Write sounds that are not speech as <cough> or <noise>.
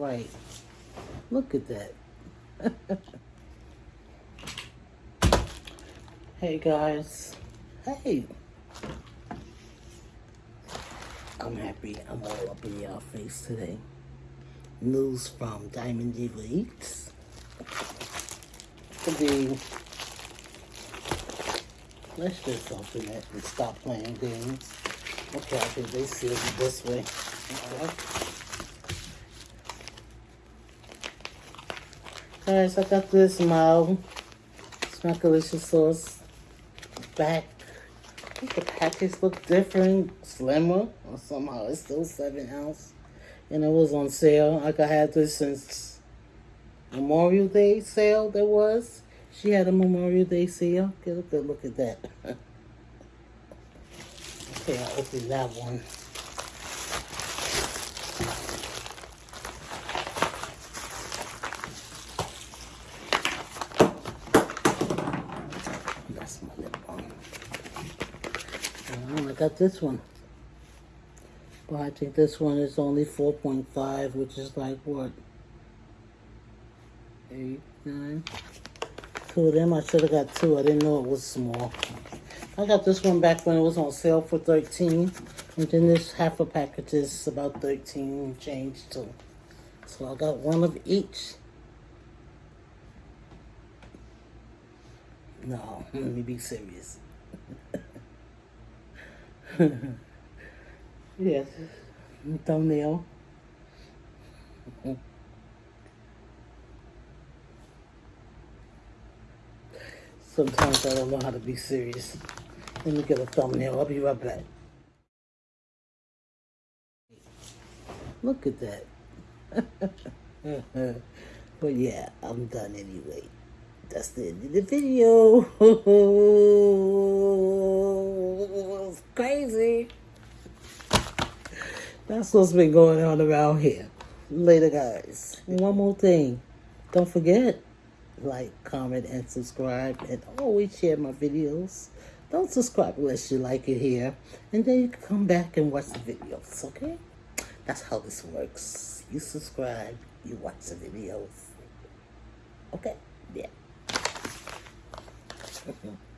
right. Look at that. <laughs> hey guys. Hey. I'm happy. I'm all up in y'all face today. News from Diamond D Leaks. Could be. Let's just open it and stop playing games. Okay, I think they sealed it this way. Guys, I got this mild Smackalicious sauce back. I think the package look different, slimmer, or somehow it's still seven ounce. And it was on sale. Like I had this since Memorial Day sale there was. She had a Memorial Day sale. Get a good look at that. <laughs> okay, I'll open that one. That's my lip balm. And I got this one. But I think this one is only 4.5, which is like what? Eight, nine. Two of them. I should have got two. I didn't know it was small. I got this one back when it was on sale for 13 And then this half a package is about 13 change too. So I got one of each. No, let me be serious. Yes, thumbnail. Sometimes I don't know how to be serious. Let me get a thumbnail. I'll be right back. Look at that. <laughs> but yeah, I'm done anyway. That's the end of the video. <laughs> That's what's been going on around here. Later, guys. One more thing. Don't forget, like, comment, and subscribe. And always share my videos. Don't subscribe unless you like it here. And then you can come back and watch the videos, okay? That's how this works. You subscribe, you watch the videos. Okay? Yeah. <laughs>